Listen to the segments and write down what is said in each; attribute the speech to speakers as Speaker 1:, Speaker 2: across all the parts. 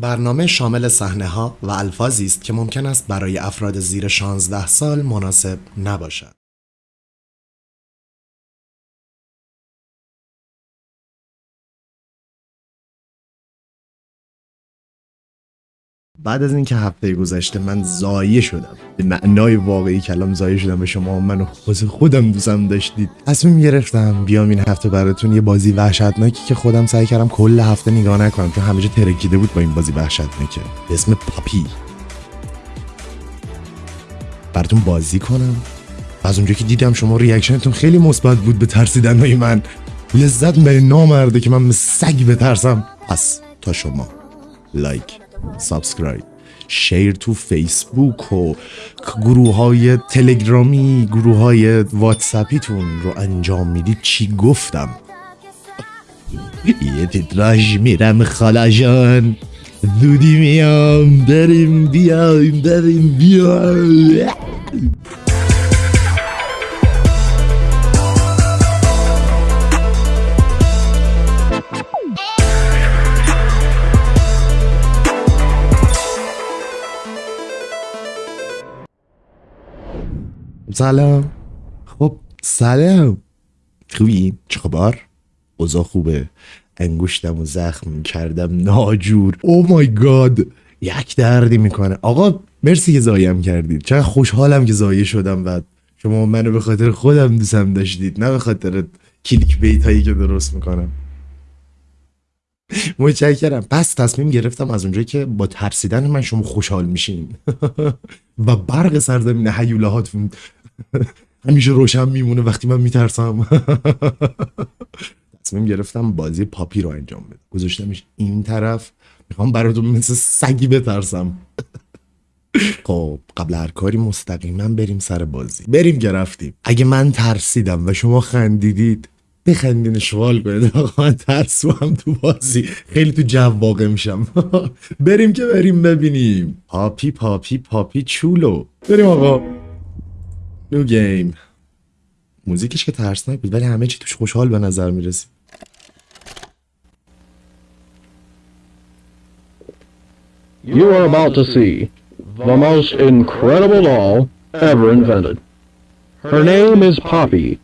Speaker 1: برنامه شامل صحنه ها و الفاظی است که ممکن است برای افراد زیر 16 سال مناسب نباشد. بعد از اینکه هفته گذشته من زایه شدم. به معنای واقعی کلام زایه شدم به شما منو واسه خودم دوستم داشتید. تصمیم گرفتم بیام این هفته براتون یه بازی وحشتناکی که خودم سعی کردم کل هفته نگاه نکنم چون همه جا ترکیده بود با این بازی وحشتناکه. به اسم پاپی. براتون بازی کنم. از اونجا که دیدم شما ریاکشنتون خیلی مثبت بود به ترسیدن های من. لذت به نامرده که من سگ بترسم. پس تا شما. لایک. سابسکرایب شیر تو فیسبوک و گروه های تلگرامی گروه های واتسپیتون رو انجام می‌دید. چی گفتم؟ یه تیتراژ میرم خالا جان زودی میام بریم بیایم بریم بیایم. سلام. خب سلام. خوبی؟ چه خبر؟ اوضاع خوبه. انگشتم و زخم کردم. ناجور. او مای گاد یک دردی می‌کنه. آقا مرسی که زایم کردید. چقدر خوشحالم که زایه شدم بعد. شما منو به خاطر خودم دوستم داشتید نه به خاطر کلیک بیت هایی که درست می‌کنم. متشکرم. پس تصمیم گرفتم از اونجایی که با ترسیدن من شما خوشحال میشین. و برق سرزمین حیوله هاتون همیشه روشن میمونه وقتی من میترسم. تصمیم گرفتم بازی پاپی رو انجام بدم. گذاشتمش این طرف. می‌خوام براتون مثل سگی بترسم. خب قبل هر کاری مستقیما بریم سر بازی. بریم که رفتیم. اگه من ترسیدم و شما خندیدید بخندین شوال کنید آقا من ترسو هم تو بازی. خیلی تو جو واقع میشم. بریم که بریم ببینیم. پاپی پاپی پاپی چولو. بریم آقا. نو گیم موزیکش که ترسناک بود ولی همه چی توش خوشحال به نظر میرسید
Speaker 2: You are about to see the most incredible doll ever invented. Her name is Poppy,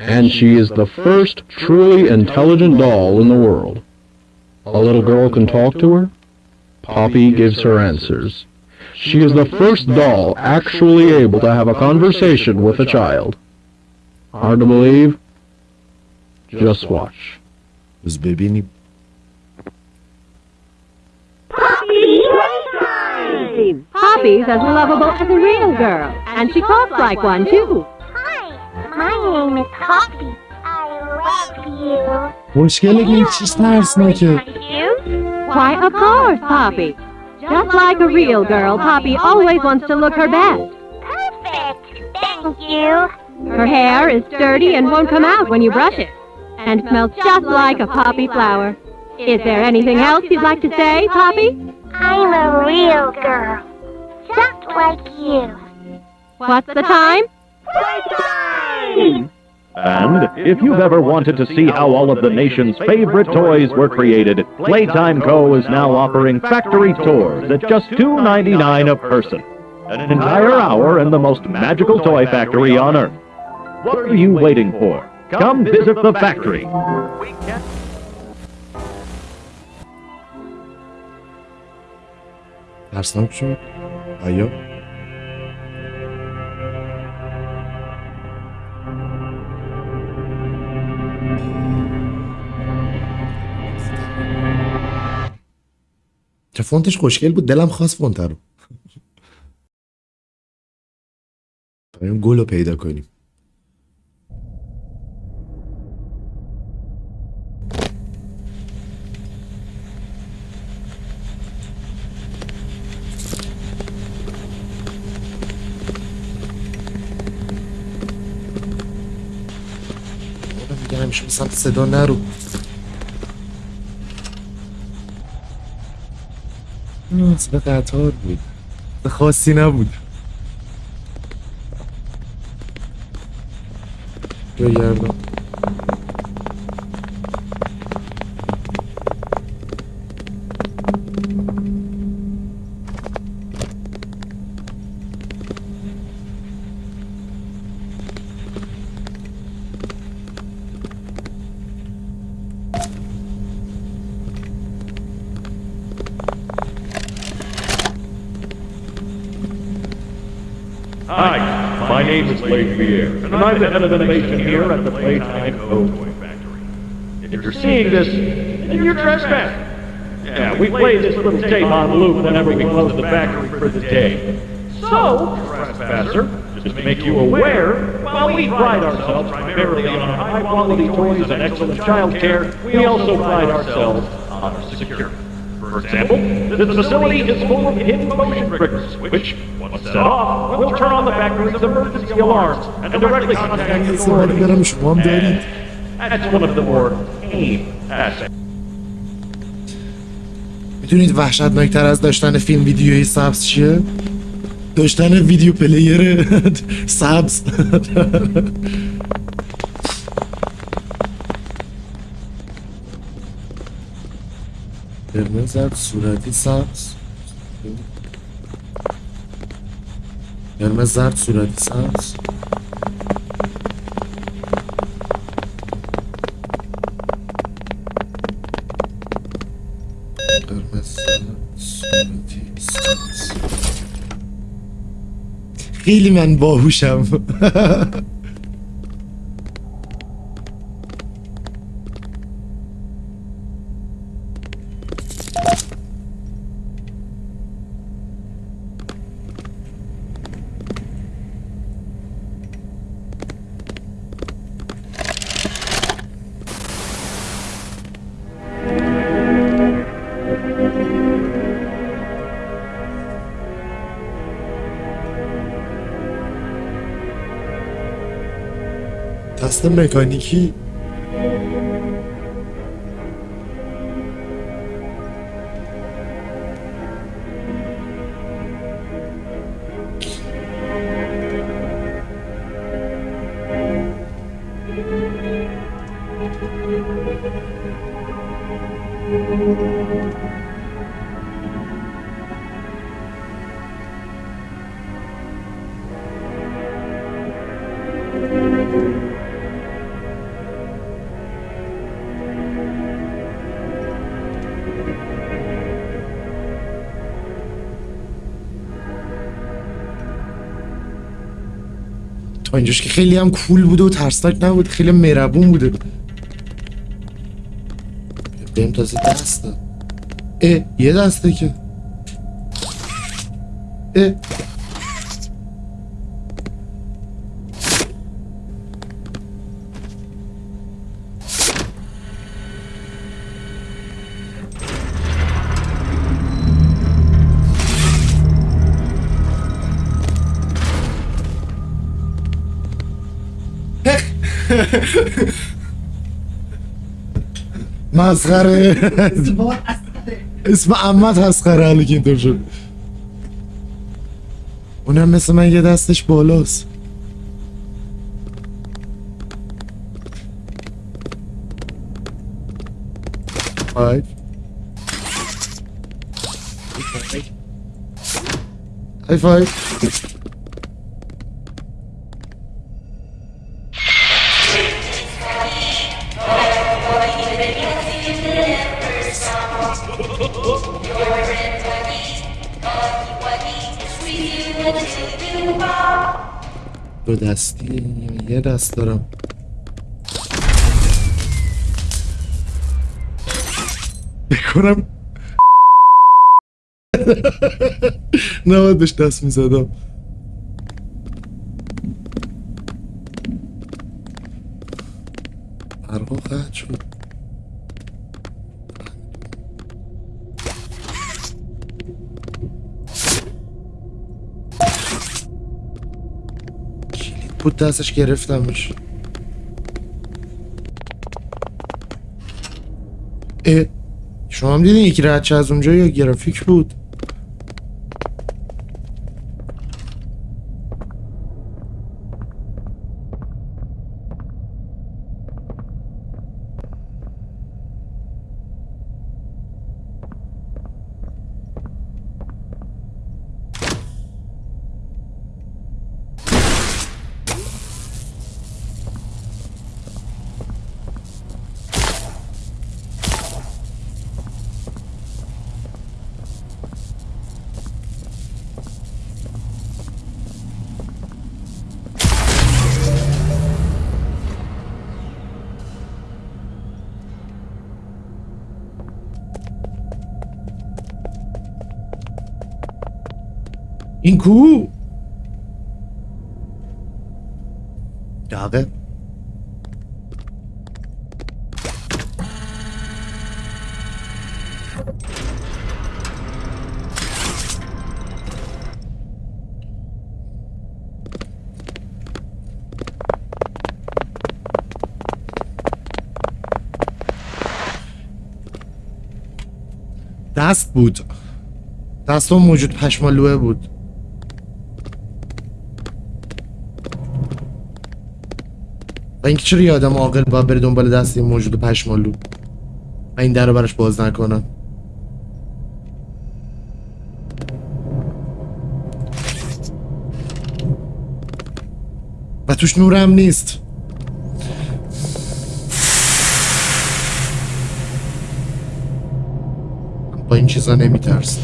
Speaker 2: and she is the first truly intelligent doll in the world. A little girl can talk to her. Poppy gives her answers. She is the first doll actually able to have a conversation with a child. Hard to believe? Just watch.
Speaker 1: Is baby any... Poppy playtime!
Speaker 3: Poppy's as lovable as a real girl, and she talks like one, too.
Speaker 4: Hi, my name is Poppy. I love you.
Speaker 3: Why, of course, Poppy. Just like a real girl, Poppy always wants to look her best.
Speaker 4: Perfect. Thank you.
Speaker 3: Her hair is dirty and won't come out when you brush it, and smells just like a poppy flower. Is there anything else you'd like to say, Poppy?
Speaker 4: I'm a real girl. Just like you.
Speaker 3: What's the time?
Speaker 4: Playtime!
Speaker 5: And ah, if you've ever wanted to see how all of the nation's favorite toys were created, Playtime Co. is now offering factory tours at just $2.99 a person. An entire hour in the most magical toy factory on Earth. What are you waiting for? Come visit the factory.
Speaker 1: That's not true. Are you? چه فونتش خوشگل بود دلم خواست فونت رو. بریم گل رو پیدا کنیم. همیشه به سمت صدا نرو. صدا قطار بود. خاصی نبود. یا
Speaker 5: name is Pierre, and I'm the head of innovation here at the Playtime. Toy Factory. If you're seeing this, then you're trespassing. Yeah, we play this little tape on loop whenever we close the factory for the day. So, trespasser, just to make you aware, while we pride ourselves primarily on our high-quality toys and excellent child care, we also pride ourselves on our security. For example, this facility is full of hidden motion triggers, which, once set off, will turn on the factory's emergency alarms and directly contact
Speaker 1: نسه ولی
Speaker 5: authorities.
Speaker 1: برم شما هم دارید
Speaker 5: That's one of the more tame aspects.
Speaker 1: میدونید وحشتناکتر از داشتن فیلم ویدیوی سبز چیه؟ داشتن ویدیو پلیر سبز Kırmızı surati sağ Kırmızı zart surati sağ Hilmen bohuşam. Somebody. تا اینجاش که خیلی هم کول بوده و ترسناک نبود خیلی مهربون بوده بهم تازه دست. داد اه یه دسته که. اه. مسخره. اسم عمت مسخره حالا که اینطور شد. اونم مثل من یه دستش بالاست. high five دو دستی. یه دست دارم. بکنم. بهش دست می‌زدم. بود دستش گرفتمش اه شما هم دیدین یکی رد شه از اونجا یا گرافیک بود؟ این کو؟ داغه. دست بود. دست اون موجود پشمالوه بود. و اینکه چرا یه آدم عاقل باید بره دنبال دست این موجود پشمالو؟ و این در رو براش باز نکنن و توش نورم نیست. با این چیزا نمیترسم.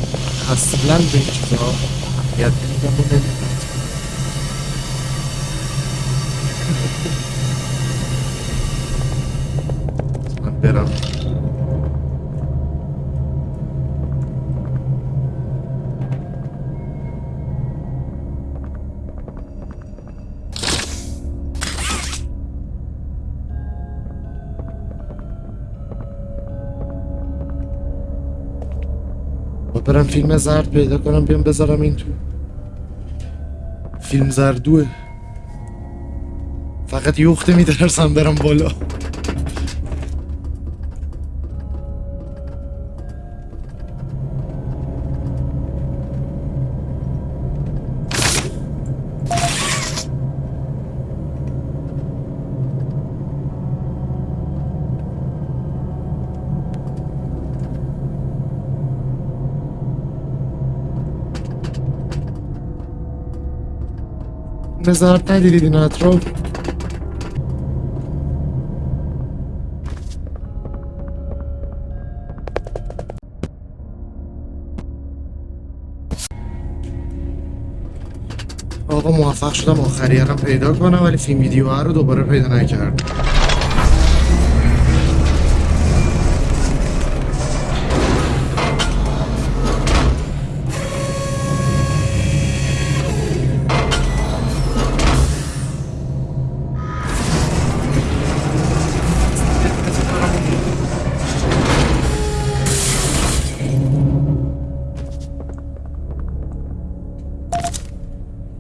Speaker 1: اصلا به این چیزا اهمیت نمیدم. فیلم زرد پیدا کنم بیام بذارم این تو. فیلم زردوه. فقط یخته میترسم برم بالا. نظارت ندیدید این اطراف آقا موفق شدم آخریه رو پیدا کنم ولی فیلم ویدیو رو دوباره پیدا نکردم.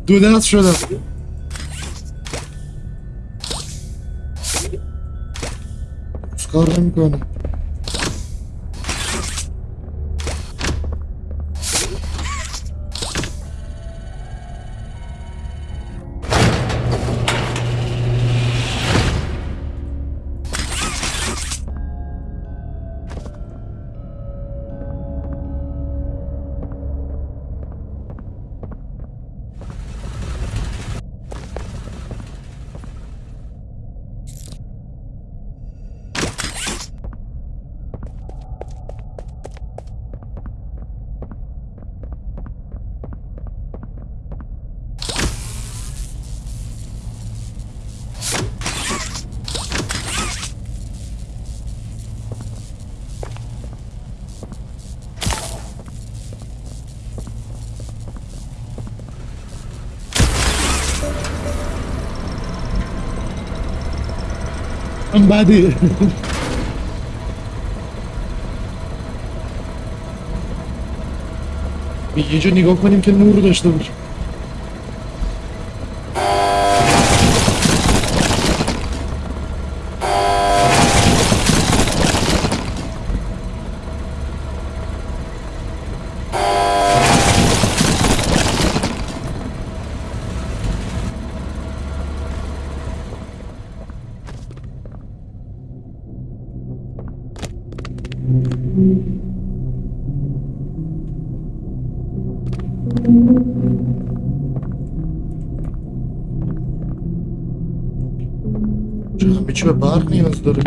Speaker 1: دو دست شدم. کار نمی‌کنه من بده یه جا نگاه کنیم که نور داشته باشه Barney Özdar'ı.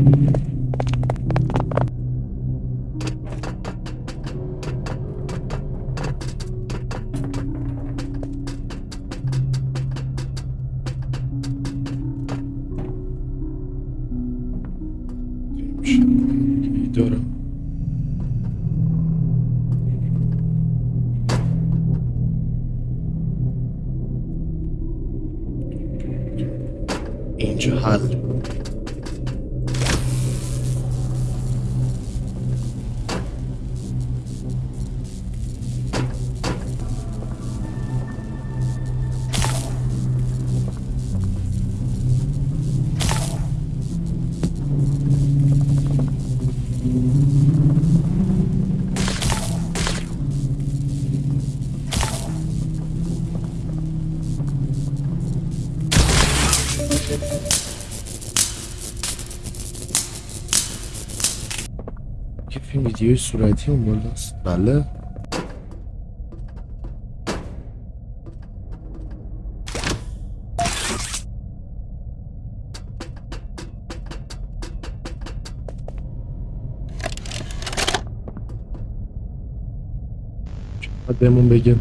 Speaker 1: angel فیلم ویدیوی صورتی اون بالاست بله باید بهمون بگه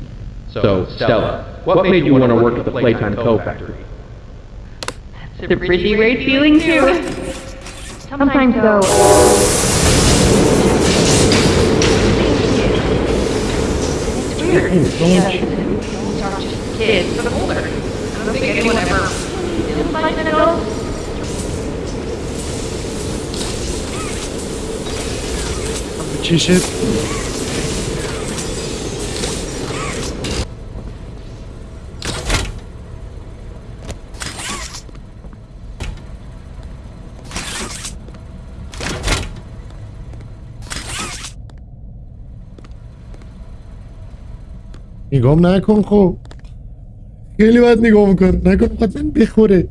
Speaker 2: So, Stella, what made you want to work at the Playtime Co. factory?
Speaker 3: It's a pretty great feeling, too. Sometimes, though, weird. And kids, but I'm older. I don't think anyone ever didn't like an adult.
Speaker 1: Relationship. نگام نکن خب. خیلی باید نگاه می‌کنه نکن فقط من بخوره.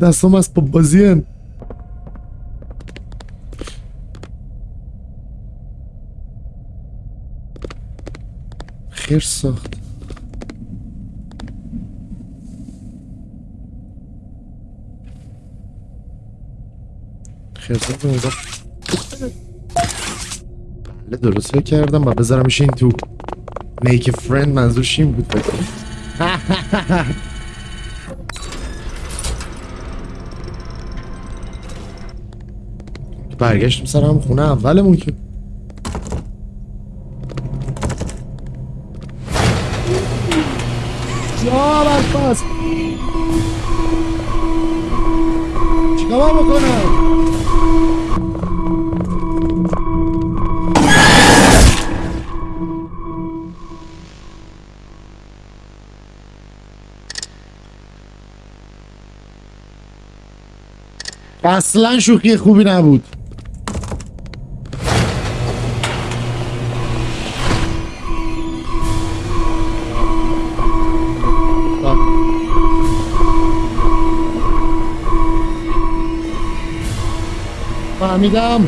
Speaker 1: دستام از پا بازی هن. خیر ساخت. خیر ساخت. درست فکر کردم. و بذارمش این تو. A friend منظورش این بود. برگشتیم سر هم خونه اولمون که. یا برفاس چیکار بکنم؟ اصلا شوخی خوبی نبود. فهمیدم.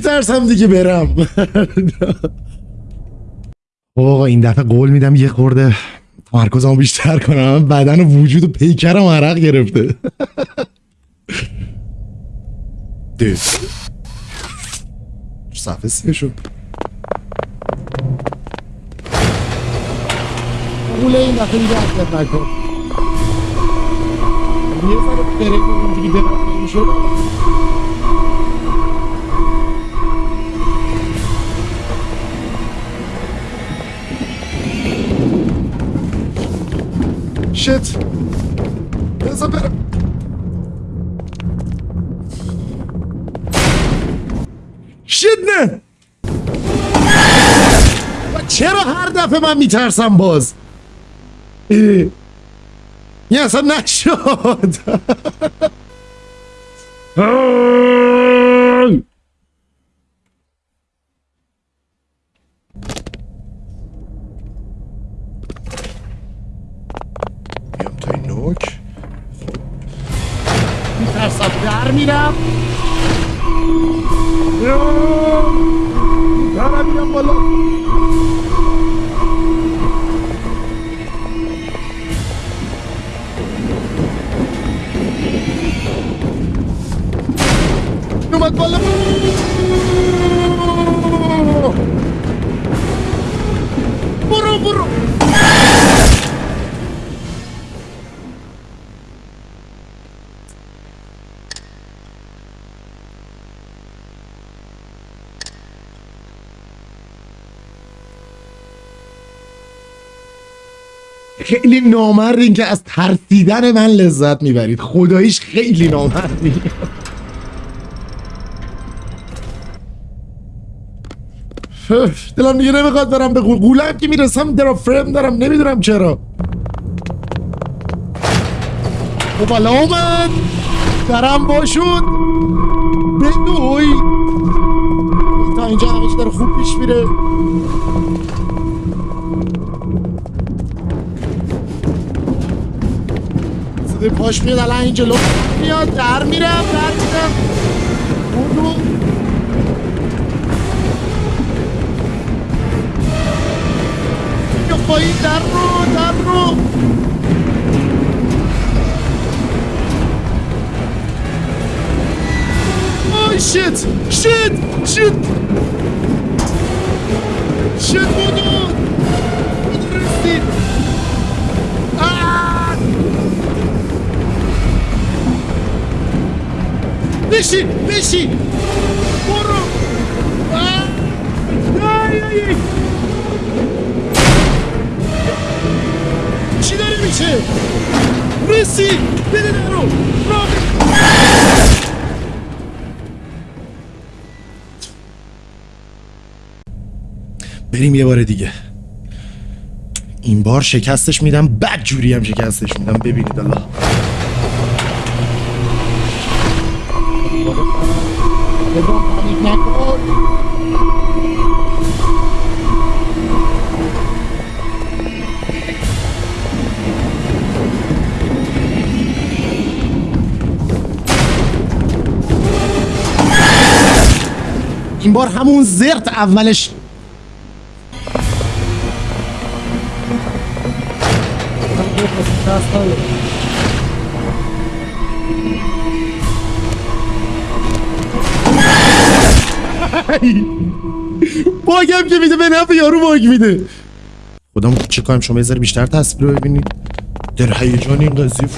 Speaker 1: میترسم دیگه برم. آقا این دفعه قول میدم یه خورده تمرکزمو بیشتر کنم. بدن و وجود و پیکرم عرق گرفته. دید صفحه سیه شد. قول این دفعه دیگه حرکت نکن. یه اینجوری برم شد شت بذار برم شت نه. و چرا هر دفعه من میترسم باز؟ اه. یه اصلا نشد بیام تا این نوک میترسم در میرم درم میرم خیلی نامردین که از ترسیدن من لذت می‌برید. خداییش خیلی نامردین دلم دیگه نمی‌خواد برم به قولم که می‌رسم درا فرم دارم. نمی‌دونم چرا. خب حالا اومد. درم باشون. بدوی. تا اینجا چی داره خوب پیش میره. صدای پاش میاد الان این جلو میاد در میرم در میرم بودو یا پایین در رو در رو. آی شیت شیت شیت. شیت بودو بودو رسید. بشین بشین. برو. چی داره میشه؟ رسید بده در رو. را بریم یه بار دیگه. این بار شکستش میدم بد جوری هم شکستش میدم. ببینید الله. این بار همون زرت اولش. باگم که میده به نفع یارو باگ میده. خودم چه کنم شما یه ذره بیشتر تصویر ببینید. در هیجان این قضیه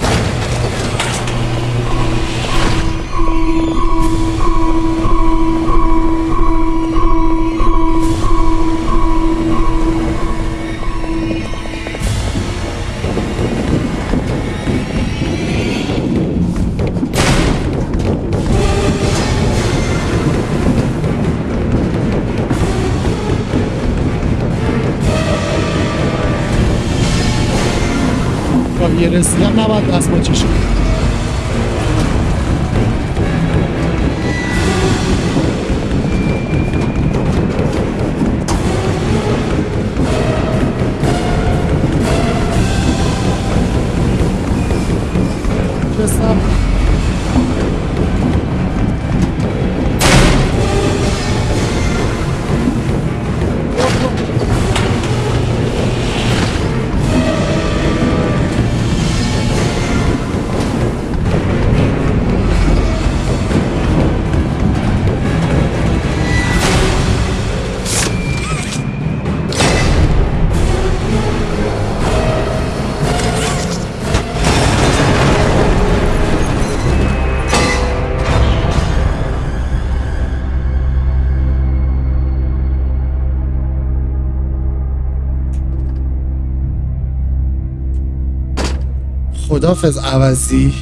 Speaker 1: خدافز عوضی.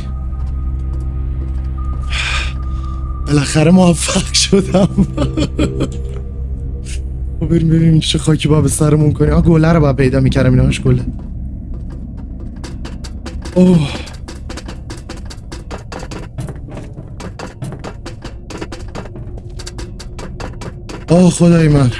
Speaker 1: بالاخره موفق شدم. خب بریم ببینیم چه خاکی با به سرمون کنیم. آه گله رو باید پیدا می‌کردم اینهاش گله. اوه. آه خدای من.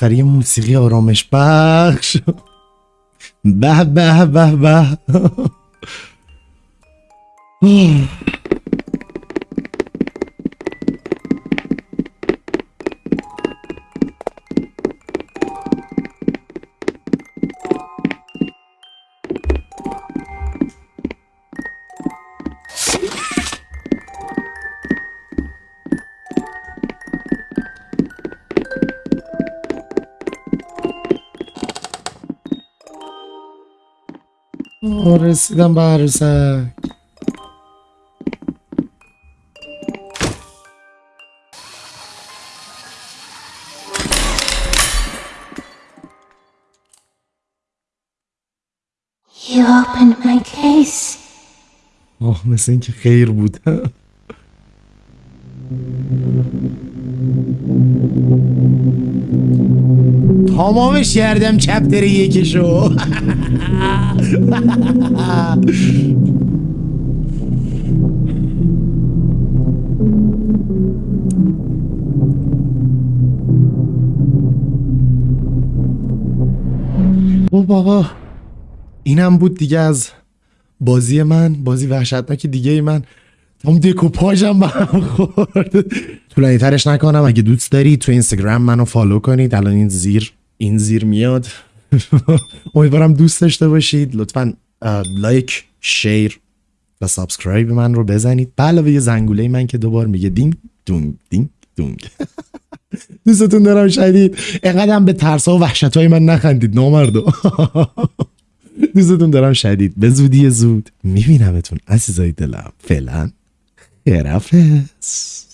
Speaker 1: بالاخره یه موسیقی آرامش بخش. به به به به. آه، رسیدم به عروسک
Speaker 4: You opened my case.
Speaker 1: آه مثل اینکه خیر بود تمامش کردم چپتر یکشو او بابا اینم بود دیگه از بازی من بازی وحشتناک دیگه ای من هم دکوپاژم به هم خورد طولانی ترش نکنم اگه دوست دارید تو اینستاگرام منو follow کنید الان این زیر این زیر میاد. امیدوارم دوست داشته باشید. لطفا like share و subscribe من رو بزنید. به علاوه یه زنگوله من که دوبار میگه دینگ دونگ دینگ دونگ. دوستتون دارم شدید اینقدر به ترس و وحشت های من نخندید نامردو دوستتون دارم شدید به زودی زود میبینمتون عزیزای دلم. فعلا خیرفز